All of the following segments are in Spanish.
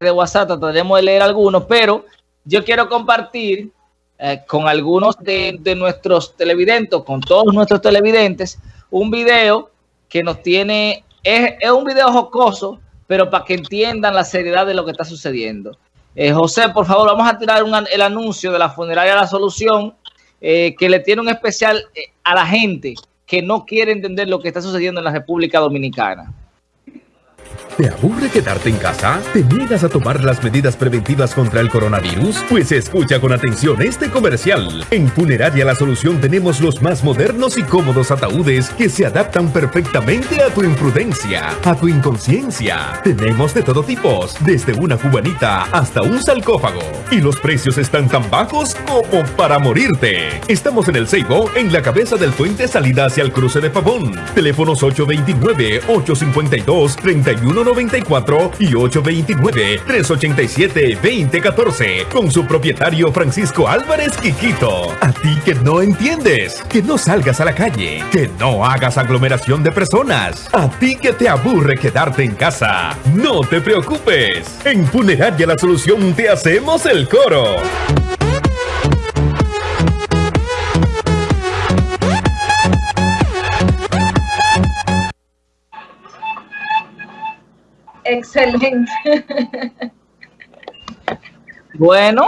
de WhatsApp, trataremos de leer algunos, pero yo quiero compartir eh, con algunos de, nuestros televidentes, con todos nuestros televidentes, un video que nos tiene, es, un video jocoso, pero para que entiendan la seriedad de lo que está sucediendo. Eh, José, por favor, vamos a tirar el anuncio de la funeraria La Solución, eh, que le tiene un especial a la gente que no quiere entender lo que está sucediendo en la República Dominicana. ¿Te aburre quedarte en casa? ¿Te niegas a tomar las medidas preventivas contra el coronavirus? Pues escucha con atención este comercial. En Funeraria La Solución tenemos los más modernos y cómodos ataúdes que se adaptan perfectamente a tu imprudencia, a tu inconsciencia. Tenemos de todo tipo, desde una cubanita hasta un sarcófago. Y los precios están tan bajos como para morirte. Estamos en el Ceibo, en la cabeza del puente salida hacia el cruce de Pavón. Teléfonos 829 852 31 94 y 829-387-2014 con su propietario Francisco Álvarez Quiquito. A ti que no entiendes, que no salgas a la calle, que no hagas aglomeración de personas. A ti que te aburre quedarte en casa. No te preocupes. En Funeraria La Solución te hacemos el coro. Excelente. Bueno,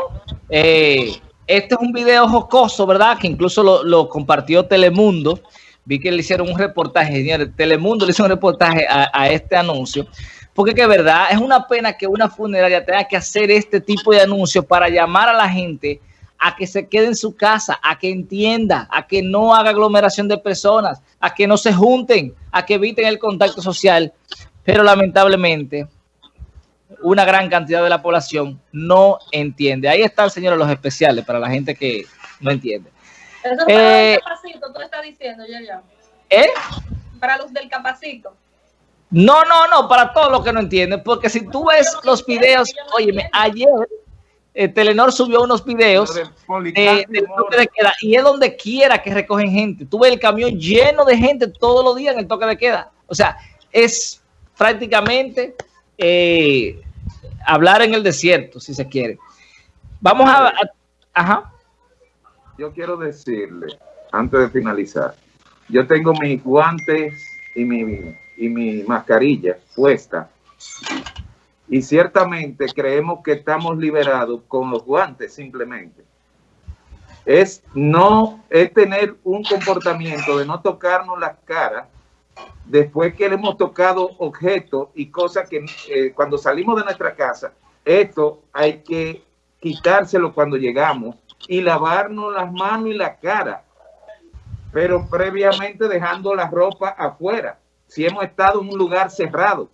eh, este es un video jocoso, ¿verdad? Que incluso lo, compartió Telemundo. Vi que le hicieron un reportaje, señores. Telemundo le hizo un reportaje a, este anuncio. Porque que verdad, es una pena que una funeraria tenga que hacer este tipo de anuncios para llamar a la gente a que se quede en su casa, a que entienda, a que no haga aglomeración de personas, a que no se junten, a que eviten el contacto social pero lamentablemente una gran cantidad de la población no entiende. Ahí está el señor de los especiales para la gente que no entiende. Eso para los del eh, capacito, tú estás diciendo, ya, ya. ¿Eh? Para los del capacito. No, no, no, para todos los que no entienden, porque si tú ves los videos, óyeme, ayer eh, Telenor subió unos videos de, toque de queda y es donde quiera que recogen gente. Tú ves el camión lleno de gente todos los días en el toque de queda. O sea, es prácticamente eh, hablar en el desierto, si se quiere. Vamos a, Ajá. Yo quiero decirle, antes de finalizar, yo tengo mis guantes y mi, y mi mascarilla puesta y ciertamente creemos que estamos liberados con los guantes simplemente. Es no, es tener un comportamiento de no tocarnos las caras después que le hemos tocado objetos y cosas que eh, cuando salimos de nuestra casa, esto hay que quitárselo cuando llegamos y lavarnos las manos y la cara, pero previamente dejando la ropa afuera, si hemos estado en un lugar cerrado.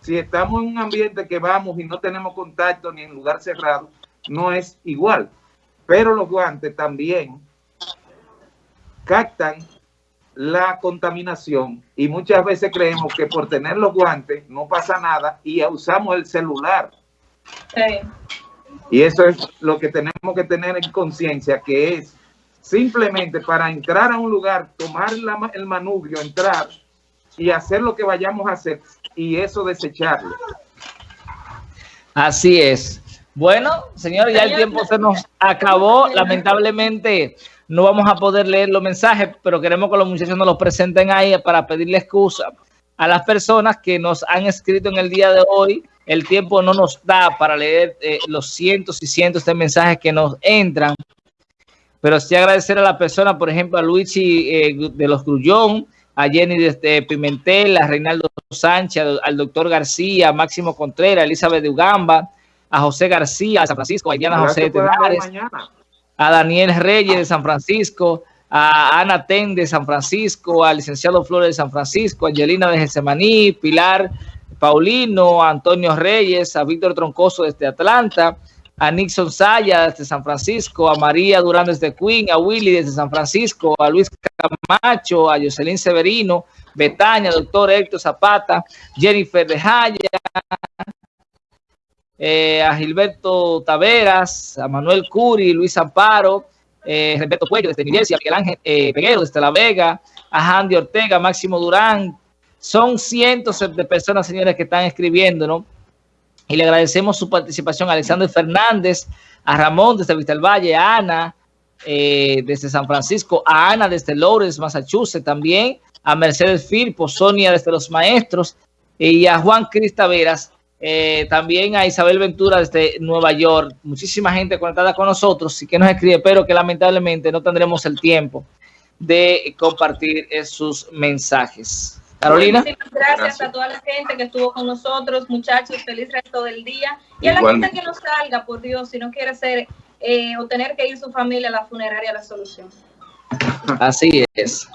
Si estamos en un ambiente que vamos y no tenemos contacto ni en lugar cerrado, no es igual. Pero los guantes también captan la contaminación y muchas veces creemos que por tener los guantes no pasa nada y usamos el celular. Y eso es lo que tenemos que tener en conciencia, que es simplemente para entrar a un lugar, tomar el manubrio, entrar y hacer lo que vayamos a hacer y eso desecharlo. Así es. Bueno, señor, ya el tiempo se nos acabó. Lamentablemente no vamos a poder leer los mensajes, pero queremos que los muchachos nos los presenten ahí para pedirle excusa a las personas que nos han escrito en el día de hoy. El tiempo no nos da para leer eh, los cientos y cientos de mensajes que nos entran. Pero sí agradecer a la persona, por ejemplo, a Luigi eh, de los Grullón, a Jenny de Pimentel, a Reinaldo Sánchez, al doctor García, a Máximo Contreras, a Elizabeth de Ugamba, a José García, a San Francisco, a Diana José de a Daniel Reyes de San Francisco, a Ana Ten de San Francisco, al licenciado Flores de San Francisco, a Angelina de Gesemaní, Pilar Paulino, a Antonio Reyes, a Víctor Troncoso desde Atlanta, a Nixon Saya desde San Francisco, a María Durán desde Queen, a Willy desde San Francisco, a Luis Camacho, a Jocelyn Severino, Betania, doctor Héctor Zapata, Jennifer de Jaya, eh, a Gilberto Taveras, a Manuel Curi, Luis Amparo, eh, Roberto Cuello desde a Miguel Ángel eh, Peguero desde La Vega, a Andy Ortega, Máximo Durán. Son cientos de personas, señores, que están escribiendo, ¿no? Y le agradecemos su participación a Alexander Fernández, a Ramón desde Vista Valle, a Ana eh, desde San Francisco, a Ana desde Lawrence, Massachusetts también, a Mercedes Firpo, Sonia desde Los Maestros y a Juan Cristaveras, eh, también a Isabel Ventura desde Nueva York. Muchísima gente conectada con nosotros y que nos escribe, pero que lamentablemente no tendremos el tiempo de compartir sus mensajes. Carolina. Muchísimas gracias, a toda la gente que estuvo con nosotros, muchachos, feliz resto del día. Y a la gente que no salga, por Dios, si no quiere ser eh, o tener que ir su familia a la funeraria, la solución. Así es.